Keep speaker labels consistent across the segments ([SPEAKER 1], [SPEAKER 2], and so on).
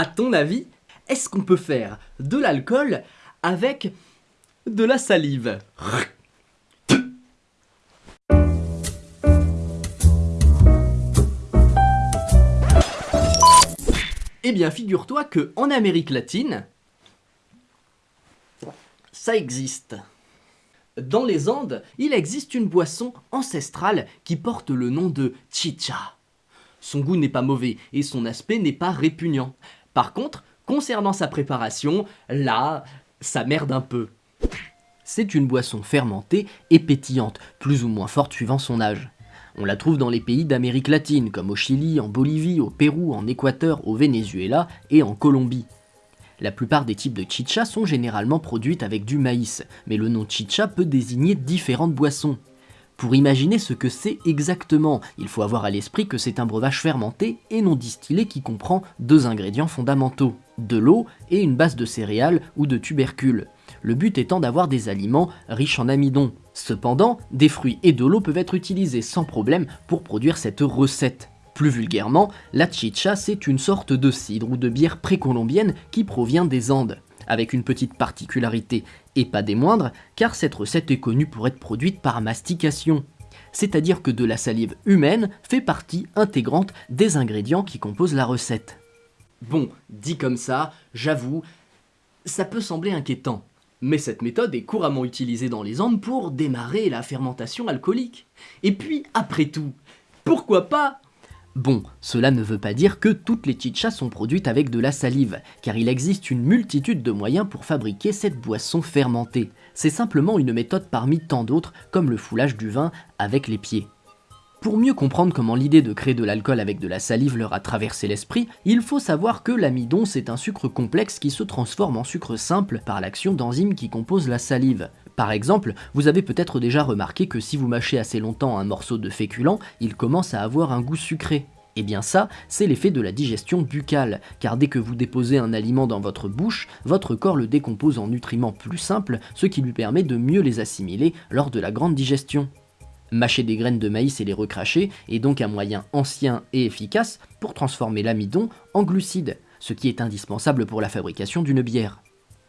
[SPEAKER 1] À ton avis, est-ce qu'on peut faire de l'alcool avec de la salive? Eh bien, figure-toi que en Amérique latine, ça existe. Dans les Andes, il existe une boisson ancestrale qui porte le nom de chicha. Son goût n'est pas mauvais et son aspect n'est pas répugnant. Par contre, concernant sa préparation, là, ça merde un peu. C'est une boisson fermentée et pétillante, plus ou moins forte suivant son âge. On la trouve dans les pays d'Amérique latine, comme au Chili, en Bolivie, au Pérou, en Équateur, au Venezuela et en Colombie. La plupart des types de chicha sont généralement produites avec du maïs, mais le nom chicha peut désigner différentes boissons. Pour imaginer ce que c'est exactement, il faut avoir à l'esprit que c'est un breuvage fermenté et non distillé qui comprend deux ingrédients fondamentaux, de l'eau et une base de céréales ou de tubercules le but étant d'avoir des aliments riches en amidon. Cependant, des fruits et de l'eau peuvent être utilisés sans problème pour produire cette recette. Plus vulgairement, la chicha c'est une sorte de cidre ou de bière précolombienne qui provient des Andes, avec une petite particularité, et pas des moindres, car cette recette est connue pour être produite par mastication. C'est-à-dire que de la salive humaine fait partie intégrante des ingrédients qui composent la recette. Bon, dit comme ça, j'avoue, ça peut sembler inquiétant. Mais cette méthode est couramment utilisée dans les Andes pour démarrer la fermentation alcoolique. Et puis, après tout, pourquoi pas Bon, cela ne veut pas dire que toutes les chichas sont produites avec de la salive, car il existe une multitude de moyens pour fabriquer cette boisson fermentée. C'est simplement une méthode parmi tant d'autres, comme le foulage du vin avec les pieds. Pour mieux comprendre comment l'idée de créer de l'alcool avec de la salive leur a traversé l'esprit, il faut savoir que l'amidon c'est un sucre complexe qui se transforme en sucre simple par l'action d'enzymes qui composent la salive. Par exemple, vous avez peut-être déjà remarqué que si vous mâchez assez longtemps un morceau de féculent, il commence à avoir un goût sucré. Et eh bien ça, c'est l'effet de la digestion buccale, car dès que vous déposez un aliment dans votre bouche, votre corps le décompose en nutriments plus simples, ce qui lui permet de mieux les assimiler lors de la grande digestion. Mâcher des graines de maïs et les recracher est donc un moyen ancien et efficace pour transformer l'amidon en glucides, ce qui est indispensable pour la fabrication d'une bière.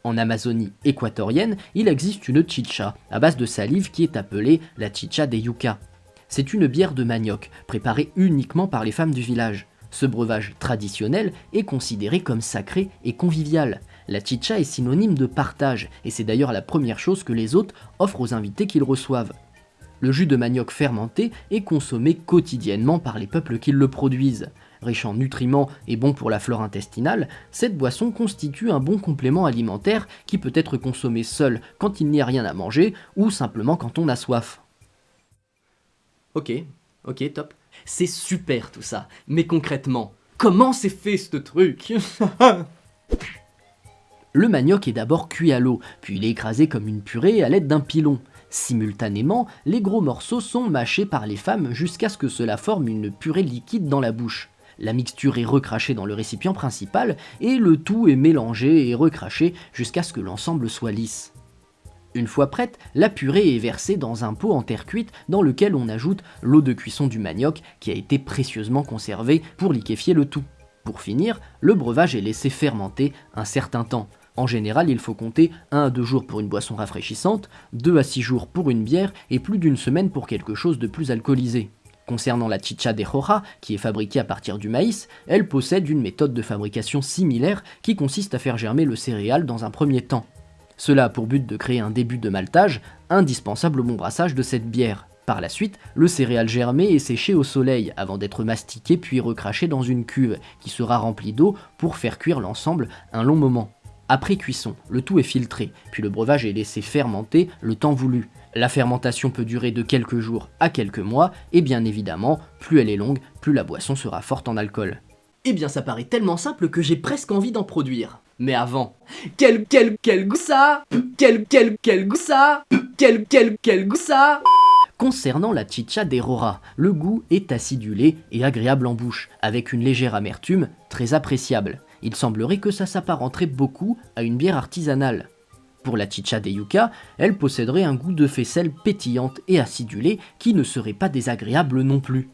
[SPEAKER 1] En Amazonie équatorienne, il existe une chicha à base de salive qui est appelée la chicha de yucca. C'est une bière de manioc, préparée uniquement par les femmes du village. Ce breuvage traditionnel est considéré comme sacré et convivial. La chicha est synonyme de partage, et c'est d'ailleurs la première chose que les hôtes offrent aux invités qu'ils reçoivent. Le jus de manioc fermenté est consommé quotidiennement par les peuples qui le produisent. Riche en nutriments et bon pour la flore intestinale, cette boisson constitue un bon complément alimentaire qui peut être consommé seul quand il n'y a rien à manger ou simplement quand on a soif. Ok, ok, top. C'est super tout ça, mais concrètement, comment c'est fait ce truc? Le manioc est d'abord cuit à l'eau, puis il est écrasé comme une purée à l'aide d'un pilon. Simultanément, les gros morceaux sont mâchés par les femmes jusqu'à ce que cela forme une purée liquide dans la bouche. La mixture est recrachée dans le récipient principal et le tout est mélangé et recraché jusqu'à ce que l'ensemble soit lisse. Une fois prête, la purée est versée dans un pot en terre cuite dans lequel on ajoute l'eau de cuisson du manioc qui a été précieusement conservée pour liquéfier le tout. Pour finir, le breuvage est laissé fermenter un certain temps, en général, il faut compter 1 à 2 jours pour une boisson rafraîchissante, 2 à 6 jours pour une bière et plus d'une semaine pour quelque chose de plus alcoolisé. Concernant la chicha de jora, qui est fabriquée à partir du maïs, elle possède une méthode de fabrication similaire qui consiste à faire germer le céréal dans un premier temps. Cela a pour but de créer un début de maltage, indispensable au bon brassage de cette bière. Par la suite, le céréal germé est séché au soleil avant d'être mastiqué puis recraché dans une cuve qui sera remplie d'eau pour faire cuire l'ensemble un long moment. Après cuisson, le tout est filtré, puis le breuvage est laissé fermenter le temps voulu. La fermentation peut durer de quelques jours à quelques mois, et bien évidemment, plus elle est longue, plus la boisson sera forte en alcool. Eh bien ça paraît tellement simple que j'ai presque envie d'en produire. Mais avant, quel quel quel goût ça? Quel quel quel goût ça? Quel quel quel goût ça? Concernant la chicha des Rora, le goût est acidulé et agréable en bouche, avec une légère amertume très appréciable il semblerait que ça s'apparenterait beaucoup à une bière artisanale. Pour la chicha de yucca, elle posséderait un goût de faisselle pétillante et acidulée qui ne serait pas désagréable non plus.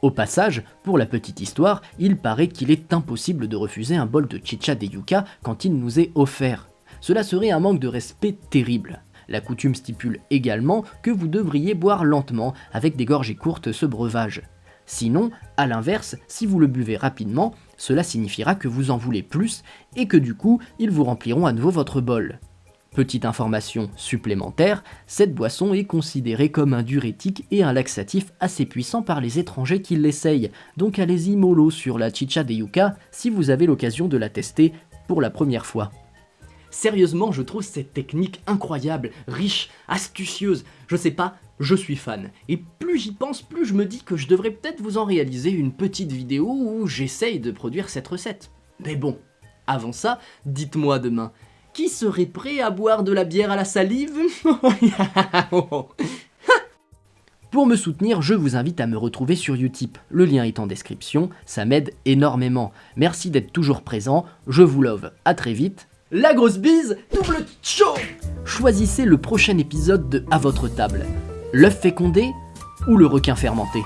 [SPEAKER 1] Au passage, pour la petite histoire, il paraît qu'il est impossible de refuser un bol de chicha de yuca quand il nous est offert. Cela serait un manque de respect terrible. La coutume stipule également que vous devriez boire lentement, avec des gorgées courtes, ce breuvage. Sinon, à l'inverse, si vous le buvez rapidement, cela signifiera que vous en voulez plus et que du coup, ils vous rempliront à nouveau votre bol. Petite information supplémentaire, cette boisson est considérée comme un diurétique et un laxatif assez puissant par les étrangers qui l'essayent, donc allez-y mollo sur la chicha de yuca si vous avez l'occasion de la tester pour la première fois. Sérieusement, je trouve cette technique incroyable, riche, astucieuse. Je sais pas, je suis fan. Et plus j'y pense, plus je me dis que je devrais peut-être vous en réaliser une petite vidéo où j'essaye de produire cette recette. Mais bon, avant ça, dites-moi demain, qui serait prêt à boire de la bière à la salive? Pour me soutenir, je vous invite à me retrouver sur Utip. Le lien est en description, ça m'aide énormément. Merci d'être toujours présent, je vous love, à très vite la grosse bise, double chaud Choisissez le prochain épisode de À votre table. L'œuf fécondé ou le requin fermenté